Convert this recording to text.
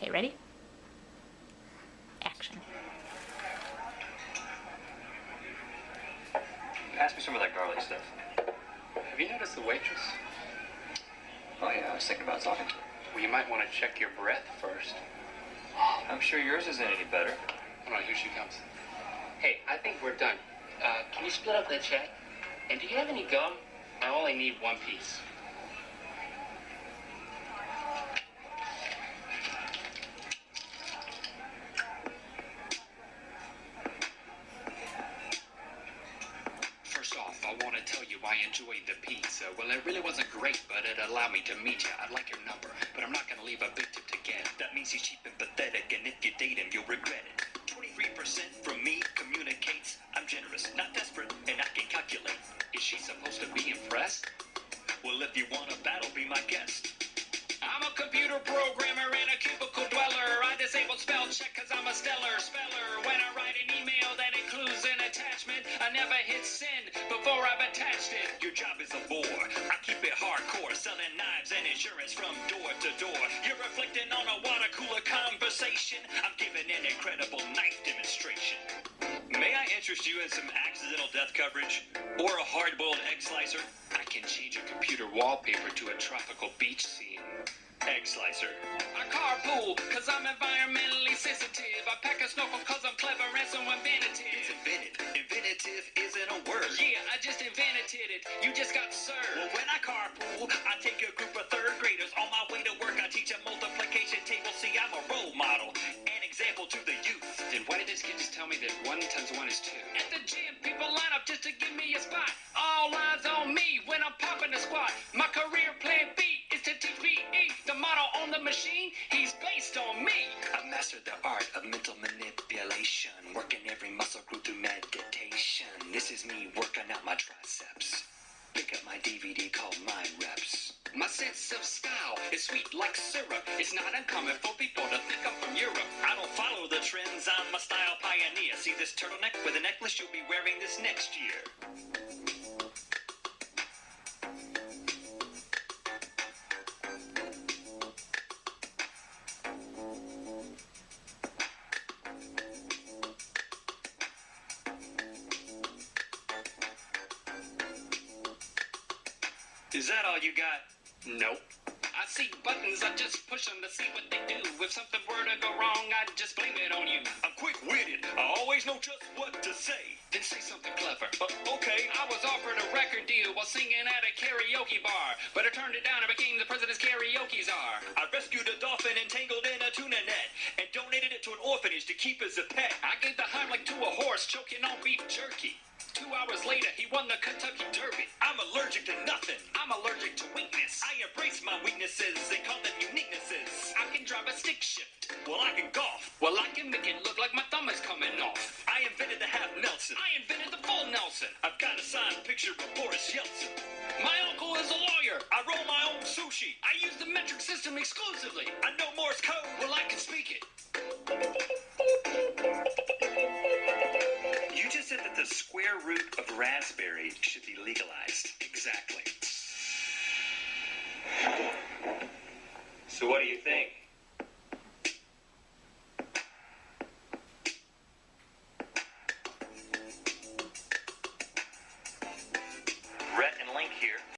Okay, ready? Action. Pass me some of that garlic stuff. Have you noticed the waitress? Oh yeah, I was thinking about talking to her. Well, you might want to check your breath first. I'm sure yours isn't any better. Hold on, here she comes. Hey, I think we're done. Uh, can you split up that check? And do you have any gum? I only need one piece. I enjoyed the pizza. Well, it really wasn't great, but it allowed me to meet you. I'd like your number, but I'm not to leave a big tip to get. That means he's cheap and pathetic, and if you date him, you'll regret it. 23% from me communicates I'm generous, not desperate, and I can calculate. Is she supposed to be impressed? Well, if you want a battle, be my guest. I'm a computer programmer and a cubicle dweller. I disable spell check cause I'm a stellar speller. When I write an email attachment, I never hit send before I've attached it. Your job is a bore. I keep it hardcore, selling knives and insurance from door to door. You're reflecting on a water cooler conversation. I'm giving an incredible knife demonstration. May I interest you in some accidental death coverage? Or a hard-boiled egg slicer? I can change your computer wallpaper to a tropical beach scene. Egg slicer. I carpool, cause I'm environmentally sensitive. I pack a snorkel cause I'm clever and so inventive. You just got served. Well, when I carpool, I take a group of third graders. On my way to work, I teach a multiplication table. See, I'm a role model. An example to the youth. Then why did this kid just tell me that one times one is two? At the gym, people line up just to give me a spot. All eyes on me when I'm popping the squat. My career plan B is to teach PE. The model on the machine, he's based on me. I've mastered the art of mental manipulation. Working every muscle group through meditation. This is me working out my triceps. My DVD called Mind Reps. My sense of style is sweet like syrup. It's not uncommon for people to think I'm from Europe. I don't follow the trends, I'm a style pioneer. See this turtleneck with a necklace? You'll be wearing this next year. Is that all you got? Nope. I see buttons, I just push them to see what they do. If something were to go wrong, I'd just blame it on you. I'm quick witted, I always know just what to say. Then say something clever. Uh, okay. I was offered a record deal while singing at a karaoke bar, but I turned it down and became the president's karaoke czar. I rescued a dolphin entangled in a tuna net and donated it to an orphanage to keep as a pet. I gave the Heimlich to a horse choking on beef jerky. Two hours later, he won the Kentucky Derby. I'm allergic to nothing. I'm allergic to weakness. I embrace my weaknesses and call them uniquenesses. I can drive a stick shift. Well, I can golf. Well, I can make it look like my thumb is coming off. I invented the half Nelson. I invented the full Nelson. I've got a signed picture of Boris Yeltsin. My uncle is a lawyer. I roll my own sushi. I use the metric system exclusively. I know Morse code. Well, I can speak it. Square root of raspberry should be legalized. Exactly. So what do you think?